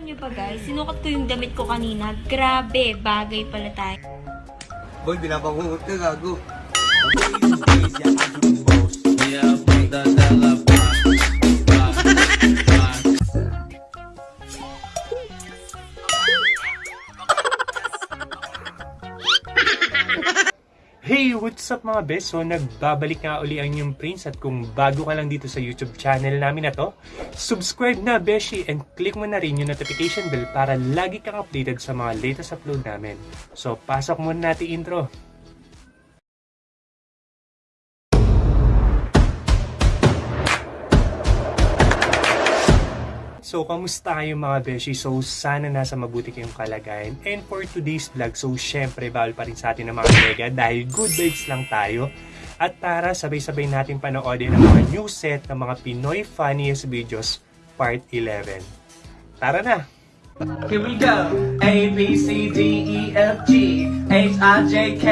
Alam niyo ba guys, sinukat ko yung damit ko kanina. Grabe, bagay pala tayo. Boy, binabangungot ka, gago. Hey, what's up mga bes? So, nagbabalik nga uli ang yung Prince at kung bago ka lang dito sa YouTube channel namin na to, subscribe na beshi and click mo na rin yung notification bell para lagi kang updated sa mga latest upload namin. So, pasok muna natin intro. So, kamusta kayo mga beshi? So, sana nasa mabuti kayong kalagayan. And for today's vlog, so syempre bawal pa rin sa atin ng mga mega dahil good vibes lang tayo. At tara, sabay-sabay natin panoodin ang mga new set ng mga Pinoy Funniest Videos Part 11. Tara na! Here we go. A, B, C, D, E, F, G, H, I, J, K.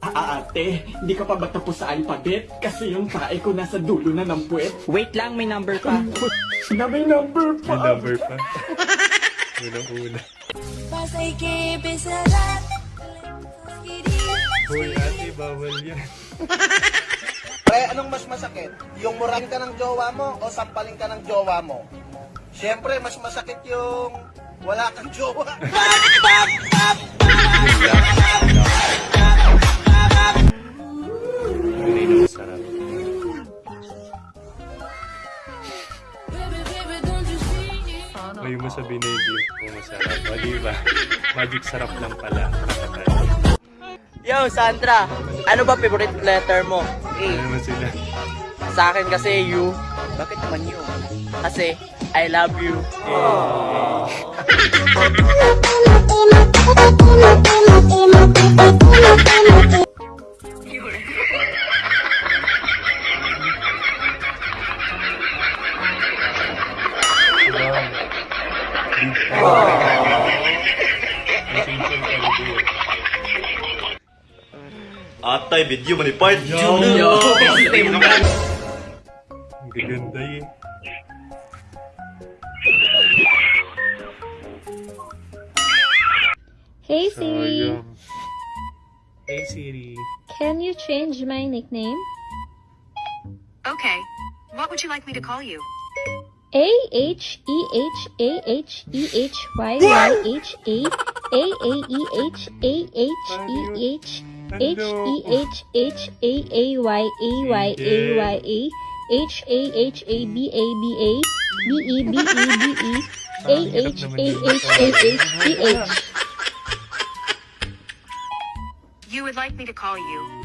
Ah, ate, hindi ka pa ba tapos sa alphabet? Kasi yung tae ko nasa dulo na ng puwet. Wait lang, may number pa. Na may number May pa. number pa. Unang-una. Pasay ke besarat. Hoy, ate, bawal yan. Pre, anong mas masakit? Yung murahin ka ng jowa mo o sampalin ka ng jowa mo? Siyempre, mas masakit yung wala kang jowa. Tunay Magic sarap lang pala. Yo, Sandra, ano ba favorite letter mo? A. Ano naman sila? Sa akin kasi U. Bakit naman U? Kasi I love you. Wow. Atay, video mo ni part. Yo! Ang gaganda eh. Hey Siri, Sayang. Hey Siri. can you change my nickname? Okay. What would you like me to call you? A H E H A H E H Y Y H A A A E H A H E H H E H H A A Y A Y A Y A H A H A B A B A B E B E B E A H A H A H E H You would like me to call you.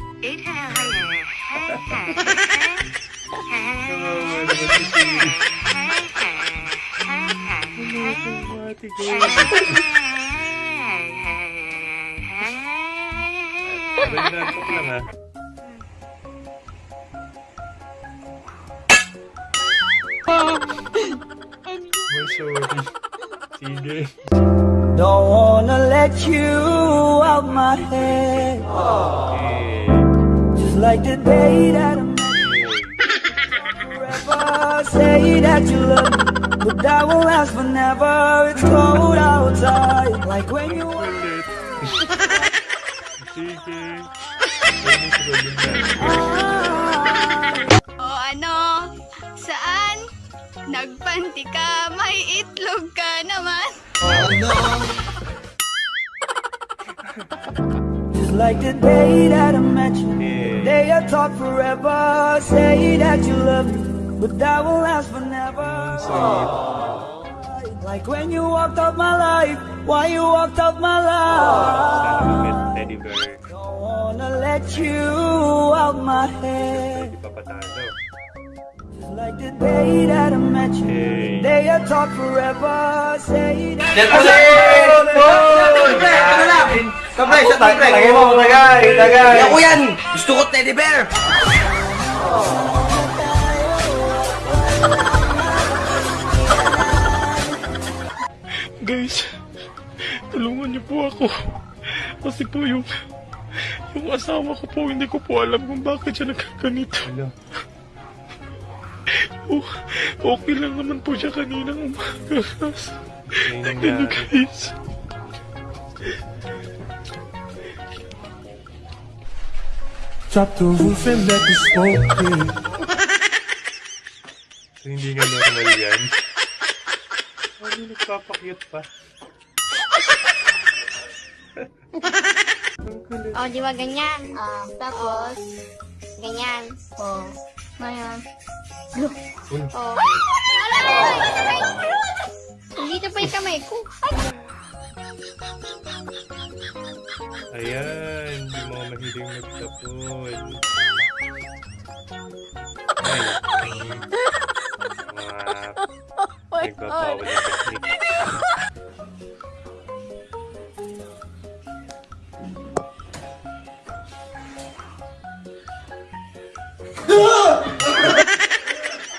Sige. Don't wanna let you out my head. Just like the day that I met forever. Say that you love me, but that won't last forever. It's cold outside. Like when you. Sige. Ayun yung problem natin. O ano? Saan? Nagpanti ka, may itlog ka naman. Just like the day that I met you. Yeah. Day I talk forever. Say that you love me, but that won't last forever. Like when you walked out my life. Why you walked out my life? You out my head. Like the day that I met you. Hey. Day I talk forever. Say that. Kabay, sa tagay. Tagay mo, tagay, tagay. Ako yan! Gusto ko teddy bear! Guys, tulungan niyo po ako. Kasi po yung, yung asawa ko po, hindi ko po alam kung bakit siya nagkaganito. Hello. Oh, okay lang naman po siya kaninang umaga. Tingnan niyo guys. Drop the roof and let the smoke in. so, hindi nga normal yan. Ano nagpapakyut pa? Oh, di ba ganyan? Ah, tapos, ganyan. Oh. Ngayon. Look. Oh. oh. Dito pa yung kamay ko. Ayan, hindi mo mahiling magtapon.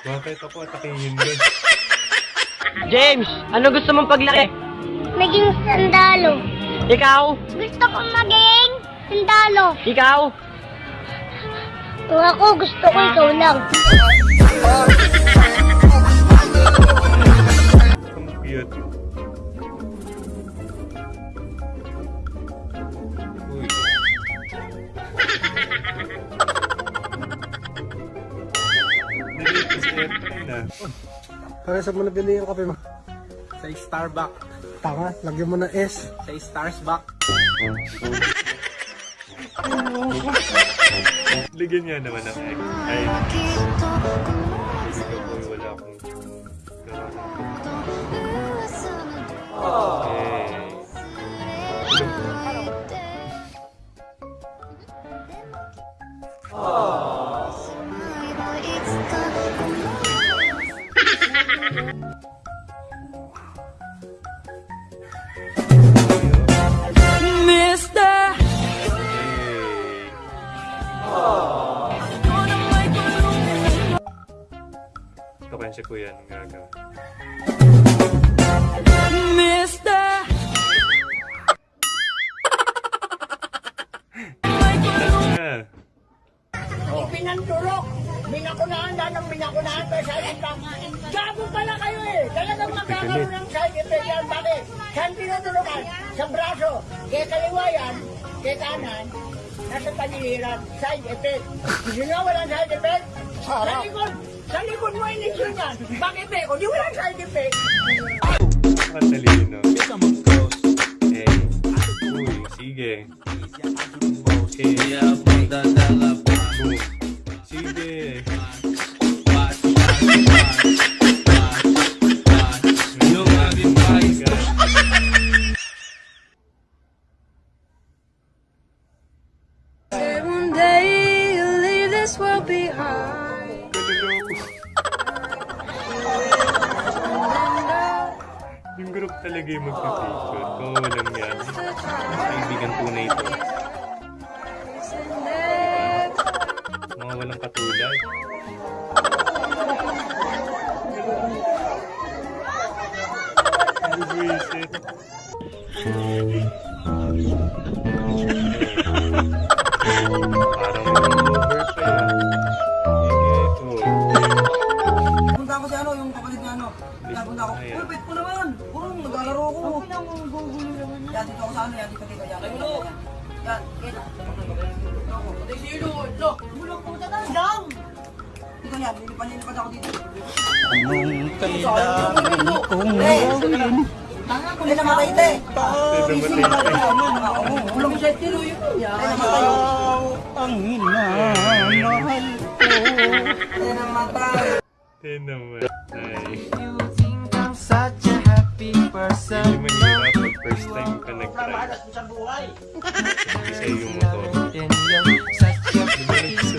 Bakit ako atakihin din? James, ano gusto mong paglaki? Naging sandalo. Ikaw? Gusto kong maging sandalo. Ikaw? Kung ako, gusto ko ikaw lang. na. Kaya saan mo nabili yung kape mo? Sa Starbucks. Tanga, lagyan mo ng S. Sa Starbucks. Ligyan niya naman ng X. Ay. Hindi ko wala akong si Kuya anong gagawin. Mr. yeah. oh. Pinanturok! Minakunahan na ng sa lang. Gago pala kayo eh! Talagang magkakaroon ng side effect yan. Bakit? Saan pinuturokan? Sa braso. Kaya kaliwa yan, kaya kanan, nasa paniliran. Side effect. Gusto nyo walang side effect? Sa harap. Dalikod mo yung issue niyan. Bakit eh? O di wala side effect. Ang talino. Kita mo, girls. Eh, uy, sige. Kaya magdadala. Sige. group talaga yung magpa-picture. Oo, oh, walang yan. Kaibigan tunay ito. Mga walang katulad. Buisit. Parang Hindi namatay ito eh. Hindi namatay ito eh. Ulang siya tiro yun. Ang hinamahal ko. Hindi namatay. Hindi namatay. You think I'm such a happy person. Hindi mahirap pag first time ka nag-drive. You're such a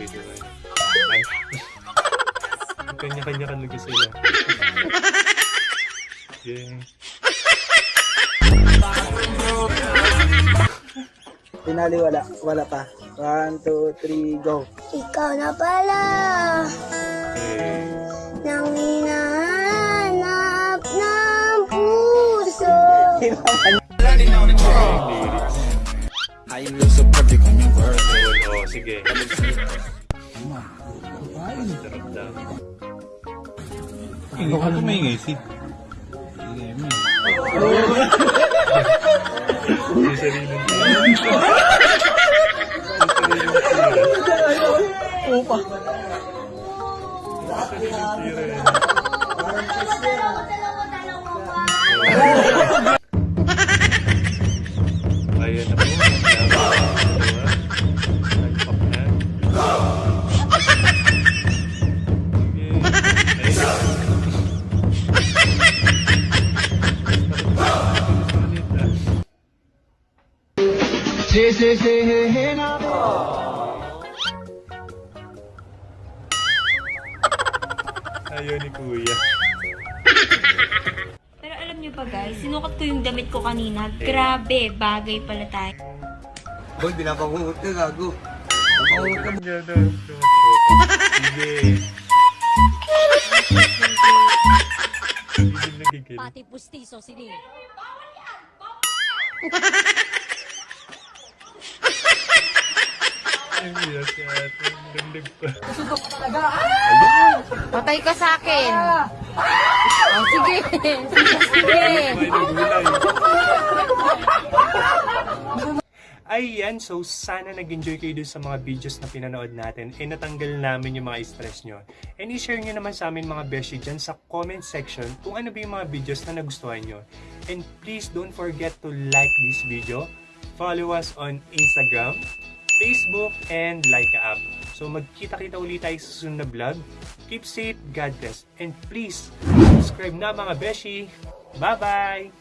naman sabihin Ay. Kanya-kanya ka talaga sila. Yeah. Pinali wala. Wala pa. One, two, three, go. Ikaw na pala. Nang hinahanap ng puso. I sige. Hindi ka tumingay, si. Yung sariling Upa. Ayan na Ba guys, sinukat ko yung damit ko kanina. Grabe, bagay pala tayo. Boy, binapangungot ka, gago. Pangungot ka. Sige. Pati pustiso sini. Ay, biya si ate. Dagdag pa. Patay ka sa akin. Oh, sige. sige. Nagulay. Ayan, so sana nag-enjoy kayo dun sa mga videos na pinanood natin and natanggal namin yung mga stress nyo. And i-share nyo naman sa amin mga beshi dyan sa comment section kung ano ba yung mga videos na nagustuhan nyo. And please don't forget to like this video, follow us on Instagram, Facebook, and Laika app. So magkita-kita ulit tayo sa susunod na vlog. Keep safe, God bless, and please subscribe na mga beshi. Bye-bye!